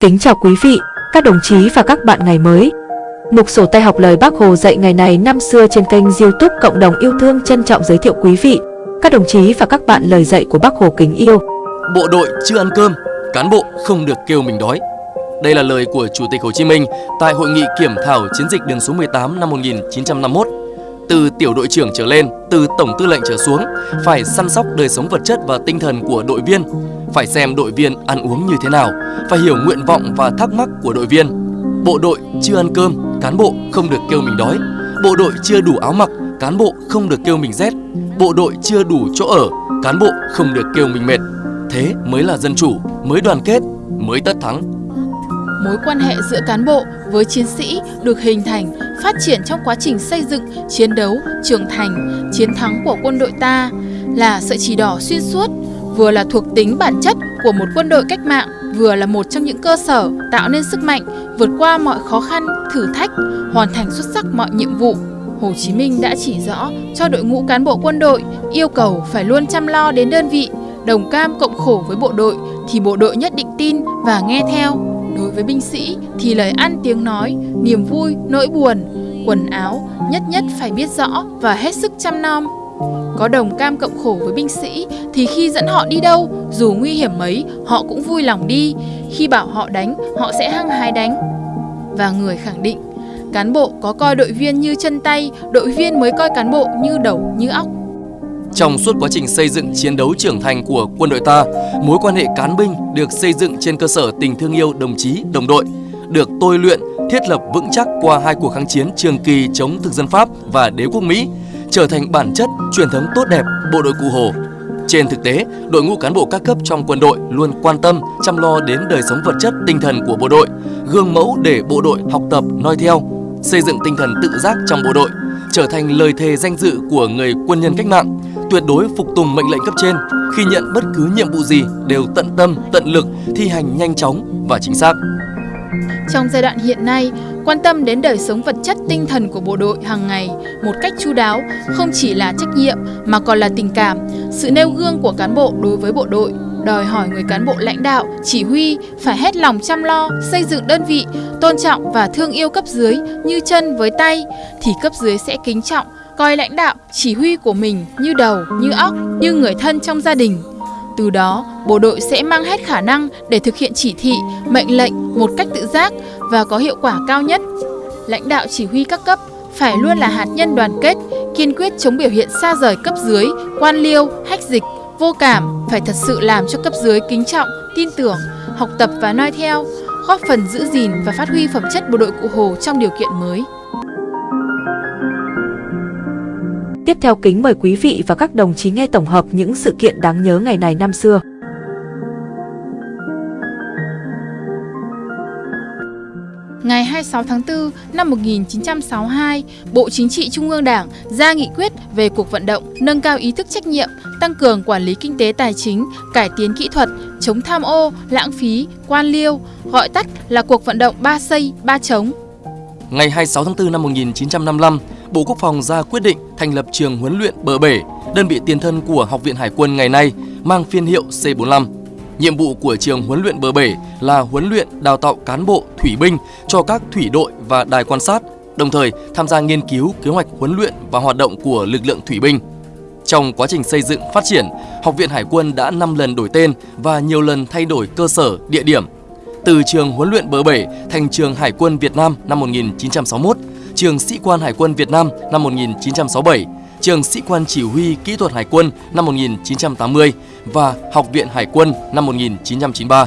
Kính chào quý vị, các đồng chí và các bạn ngày mới. Mục sổ tay học lời Bác Hồ dạy ngày này năm xưa trên kênh youtube Cộng đồng yêu thương trân trọng giới thiệu quý vị, các đồng chí và các bạn lời dạy của Bác Hồ kính yêu. Bộ đội chưa ăn cơm, cán bộ không được kêu mình đói. Đây là lời của Chủ tịch Hồ Chí Minh tại hội nghị kiểm thảo chiến dịch đường số 18 năm 1951. Từ tiểu đội trưởng trở lên, từ tổng tư lệnh trở xuống, phải săn sóc đời sống vật chất và tinh thần của đội viên, phải xem đội viên ăn uống như thế nào, phải hiểu nguyện vọng và thắc mắc của đội viên. Bộ đội chưa ăn cơm, cán bộ không được kêu mình đói. Bộ đội chưa đủ áo mặc, cán bộ không được kêu mình rét. Bộ đội chưa đủ chỗ ở, cán bộ không được kêu mình mệt. Thế mới là dân chủ, mới đoàn kết, mới tất thắng. Mối quan hệ giữa cán bộ với chiến sĩ được hình thành, phát triển trong quá trình xây dựng, chiến đấu, trưởng thành, chiến thắng của quân đội ta là sợi chỉ đỏ xuyên suốt, vừa là thuộc tính bản chất của một quân đội cách mạng, vừa là một trong những cơ sở tạo nên sức mạnh, vượt qua mọi khó khăn, thử thách, hoàn thành xuất sắc mọi nhiệm vụ. Hồ Chí Minh đã chỉ rõ cho đội ngũ cán bộ quân đội yêu cầu phải luôn chăm lo đến đơn vị, đồng cam cộng khổ với bộ đội thì bộ đội nhất định tin và nghe theo. Đối với binh sĩ thì lời ăn tiếng nói, niềm vui, nỗi buồn, quần áo nhất nhất phải biết rõ và hết sức chăm nom. Có đồng cam cộng khổ với binh sĩ thì khi dẫn họ đi đâu, dù nguy hiểm mấy, họ cũng vui lòng đi. Khi bảo họ đánh, họ sẽ hăng hái đánh. Và người khẳng định, cán bộ có coi đội viên như chân tay, đội viên mới coi cán bộ như đầu như óc. Trong suốt quá trình xây dựng chiến đấu trưởng thành của quân đội ta, mối quan hệ cán binh được xây dựng trên cơ sở tình thương yêu đồng chí, đồng đội, được tôi luyện, thiết lập vững chắc qua hai cuộc kháng chiến trường kỳ chống thực dân Pháp và đế quốc Mỹ, trở thành bản chất, truyền thống tốt đẹp bộ đội Cụ Hồ. Trên thực tế, đội ngũ cán bộ các cấp trong quân đội luôn quan tâm, chăm lo đến đời sống vật chất, tinh thần của bộ đội, gương mẫu để bộ đội học tập, noi theo, xây dựng tinh thần tự giác trong bộ đội, trở thành lời thề danh dự của người quân nhân cách mạng, tuyệt đối phục tùng mệnh lệnh cấp trên, khi nhận bất cứ nhiệm vụ gì đều tận tâm, tận lực, thi hành nhanh chóng và chính xác. Trong giai đoạn hiện nay, quan tâm đến đời sống vật chất tinh thần của bộ đội hàng ngày một cách chu đáo không chỉ là trách nhiệm mà còn là tình cảm, sự nêu gương của cán bộ đối với bộ đội đòi hỏi người cán bộ lãnh đạo, chỉ huy phải hết lòng chăm lo, xây dựng đơn vị, tôn trọng và thương yêu cấp dưới như chân với tay, thì cấp dưới sẽ kính trọng, coi lãnh đạo, chỉ huy của mình như đầu, như óc, như người thân trong gia đình. Từ đó, bộ đội sẽ mang hết khả năng để thực hiện chỉ thị, mệnh lệnh một cách tự giác và có hiệu quả cao nhất. Lãnh đạo chỉ huy các cấp phải luôn là hạt nhân đoàn kết, kiên quyết chống biểu hiện xa rời cấp dưới, quan liêu, hách dịch, vô cảm, phải thật sự làm cho cấp dưới kính trọng, tin tưởng, học tập và noi theo, góp phần giữ gìn và phát huy phẩm chất bộ đội Cụ Hồ trong điều kiện mới. Tiếp theo kính mời quý vị và các đồng chí nghe tổng hợp những sự kiện đáng nhớ ngày này năm xưa. Ngày 26 tháng 4 năm 1962, Bộ Chính trị Trung ương Đảng ra nghị quyết về cuộc vận động nâng cao ý thức trách nhiệm, tăng cường quản lý kinh tế tài chính, cải tiến kỹ thuật, chống tham ô, lãng phí, quan liêu, gọi tắt là cuộc vận động ba xây, ba chống. Ngày 26 tháng 4 năm 1955, Bộ Quốc phòng ra quyết định thành lập trường huấn luyện Bờ Bể, đơn vị tiền thân của Học viện Hải quân ngày nay, mang phiên hiệu C45. Nhiệm vụ của trường huấn luyện Bờ Bể là huấn luyện đào tạo cán bộ thủy binh cho các thủy đội và đài quan sát, đồng thời tham gia nghiên cứu kế hoạch huấn luyện và hoạt động của lực lượng thủy binh. Trong quá trình xây dựng phát triển, Học viện Hải quân đã 5 lần đổi tên và nhiều lần thay đổi cơ sở, địa điểm. Từ trường huấn luyện Bờ Bể thành trường Hải quân Việt Nam năm 1961, trường Sĩ quan Hải quân Việt Nam năm 1967, trường Sĩ quan Chỉ huy Kỹ thuật Hải quân năm 1980 và Học viện Hải quân năm 1993.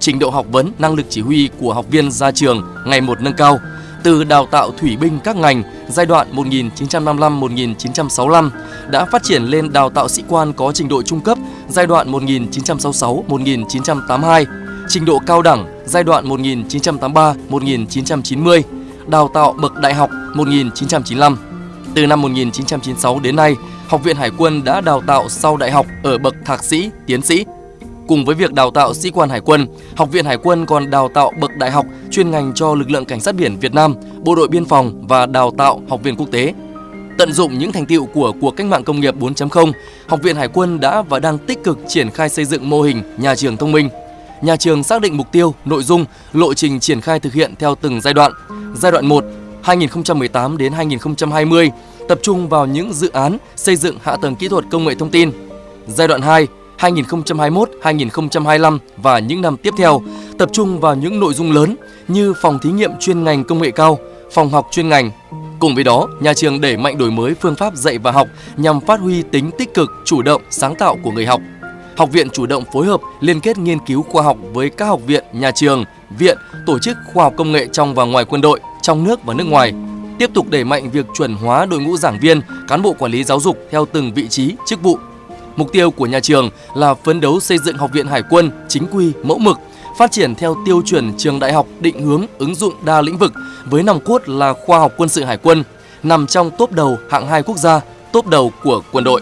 Trình độ học vấn, năng lực chỉ huy của học viên ra trường ngày một nâng cao, từ đào tạo thủy binh các ngành giai đoạn 1955-1965 đã phát triển lên đào tạo sĩ quan có trình độ trung cấp giai đoạn 1966-1982, trình độ cao đẳng giai đoạn 1983-1990, đào tạo bậc đại học 1995. Từ năm 1996 đến nay, Học viện Hải quân đã đào tạo sau đại học ở bậc thạc sĩ, tiến sĩ. Cùng với việc đào tạo sĩ quan hải quân, Học viện Hải quân còn đào tạo bậc đại học chuyên ngành cho lực lượng cảnh sát biển Việt Nam, bộ đội biên phòng và đào tạo học viên quốc tế. Tận dụng những thành tiệu của cuộc cách mạng công nghiệp 4.0, Học viện Hải quân đã và đang tích cực triển khai xây dựng mô hình nhà trường thông minh nhà trường xác định mục tiêu, nội dung, lộ trình triển khai thực hiện theo từng giai đoạn. Giai đoạn 1, 2018 đến 2020, tập trung vào những dự án xây dựng hạ tầng kỹ thuật công nghệ thông tin. Giai đoạn 2, 2021-2025 và những năm tiếp theo, tập trung vào những nội dung lớn như phòng thí nghiệm chuyên ngành công nghệ cao, phòng học chuyên ngành. Cùng với đó, nhà trường đẩy mạnh đổi mới phương pháp dạy và học nhằm phát huy tính tích cực, chủ động, sáng tạo của người học. Học viện chủ động phối hợp liên kết nghiên cứu khoa học với các học viện, nhà trường, viện, tổ chức khoa học công nghệ trong và ngoài quân đội, trong nước và nước ngoài. Tiếp tục đẩy mạnh việc chuẩn hóa đội ngũ giảng viên, cán bộ quản lý giáo dục theo từng vị trí, chức vụ. Mục tiêu của nhà trường là phấn đấu xây dựng Học viện Hải quân chính quy, mẫu mực, phát triển theo tiêu chuẩn trường đại học định hướng ứng dụng đa lĩnh vực với nòng cốt là khoa học quân sự hải quân, nằm trong top đầu hạng 2 quốc gia, top đầu của quân đội.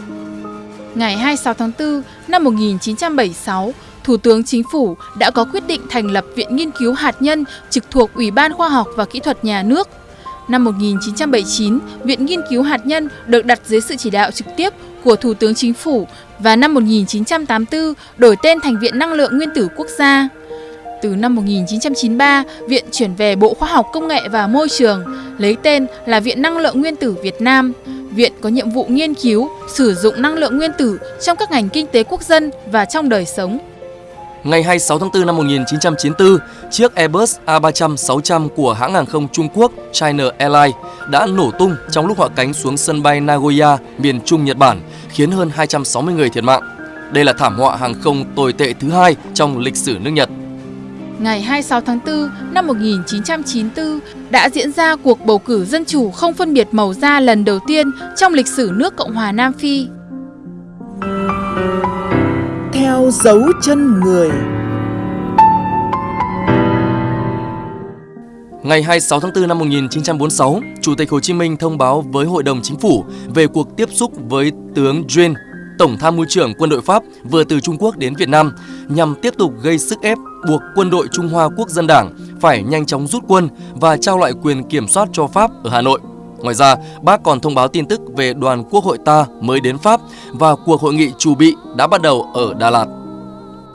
Ngày 26 tháng 4 năm 1976, Thủ tướng Chính phủ đã có quyết định thành lập Viện Nghiên cứu Hạt nhân trực thuộc Ủy ban Khoa học và Kỹ thuật Nhà nước. Năm 1979, Viện Nghiên cứu Hạt nhân được đặt dưới sự chỉ đạo trực tiếp của Thủ tướng Chính phủ và năm 1984 đổi tên thành Viện Năng lượng Nguyên tử Quốc gia. Từ năm 1993, Viện chuyển về Bộ Khoa học Công nghệ và Môi trường, lấy tên là Viện Năng lượng Nguyên tử Việt Nam. Viện có nhiệm vụ nghiên cứu, sử dụng năng lượng nguyên tử trong các ngành kinh tế quốc dân và trong đời sống. Ngày 26 tháng 4 năm 1994, chiếc Airbus A300-600 của hãng hàng không Trung Quốc China Airlines đã nổ tung trong lúc hạ cánh xuống sân bay Nagoya, miền Trung Nhật Bản, khiến hơn 260 người thiệt mạng. Đây là thảm họa hàng không tồi tệ thứ hai trong lịch sử nước Nhật ngày 26 tháng 4 năm 1994 đã diễn ra cuộc bầu cử dân chủ không phân biệt màu da lần đầu tiên trong lịch sử nước Cộng hòa Nam Phi. Theo dấu chân người Ngày 26 tháng 4 năm 1946, Chủ tịch Hồ Chí Minh thông báo với Hội đồng Chính phủ về cuộc tiếp xúc với tướng Duen, Tổng tham mưu trưởng quân đội Pháp vừa từ Trung Quốc đến Việt Nam nhằm tiếp tục gây sức ép buộc quân đội Trung Hoa Quốc dân Đảng phải nhanh chóng rút quân và trao lại quyền kiểm soát cho Pháp ở Hà Nội. Ngoài ra, bác còn thông báo tin tức về đoàn quốc hội ta mới đến Pháp và cuộc hội nghị chủ bị đã bắt đầu ở Đà Lạt.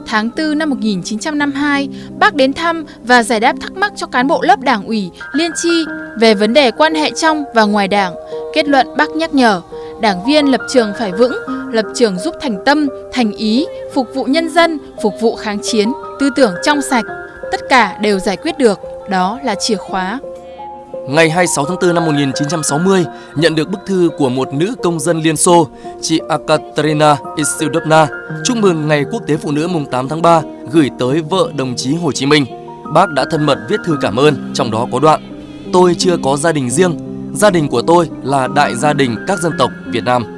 Tháng 4 năm 1952, bác đến thăm và giải đáp thắc mắc cho cán bộ lớp đảng ủy, liên chi về vấn đề quan hệ trong và ngoài đảng. Kết luận bác nhắc nhở, đảng viên lập trường phải vững, lập trường giúp thành tâm, thành ý, phục vụ nhân dân, phục vụ kháng chiến, tư tưởng trong sạch. Tất cả đều giải quyết được, đó là chìa khóa. Ngày 26 tháng 4 năm 1960, nhận được bức thư của một nữ công dân Liên Xô, chị Akaterina Isildovna, chúc mừng Ngày Quốc tế Phụ nữ mùng 8 tháng 3 gửi tới vợ đồng chí Hồ Chí Minh. Bác đã thân mật viết thư cảm ơn, trong đó có đoạn Tôi chưa có gia đình riêng, gia đình của tôi là đại gia đình các dân tộc Việt Nam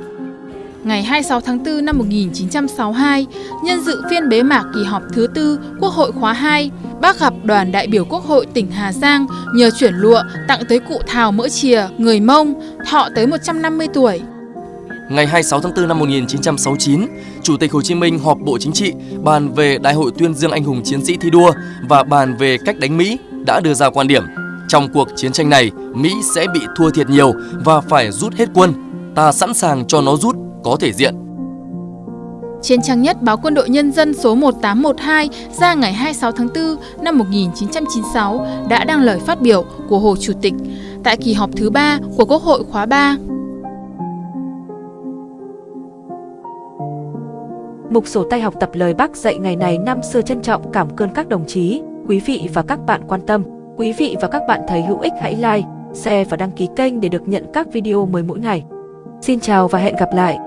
ngày 26 tháng 4 năm 1962, nhân dự phiên bế mạc kỳ họp thứ tư Quốc hội khóa 2, bác gặp đoàn đại biểu Quốc hội tỉnh Hà Giang nhờ chuyển lụa tặng tới cụ Thào Mỡ Chìa, người Mông, thọ tới 150 tuổi. Ngày 26 tháng 4 năm 1969, Chủ tịch Hồ Chí Minh họp Bộ Chính trị bàn về Đại hội tuyên dương anh hùng chiến sĩ thi đua và bàn về cách đánh Mỹ đã đưa ra quan điểm. Trong cuộc chiến tranh này, Mỹ sẽ bị thua thiệt nhiều và phải rút hết quân. Ta sẵn sàng cho nó rút có thể diện. Trên trang nhất báo Quân đội Nhân dân số 1812 ra ngày 26 tháng 4 năm 1996 đã đăng lời phát biểu của Hồ Chủ tịch tại kỳ họp thứ 3 của Quốc hội khóa 3. Mục sổ tay học tập lời Bác dạy ngày này năm xưa trân trọng cảm ơn các đồng chí, quý vị và các bạn quan tâm. Quý vị và các bạn thấy hữu ích hãy like, share và đăng ký kênh để được nhận các video mới mỗi ngày. Xin chào và hẹn gặp lại!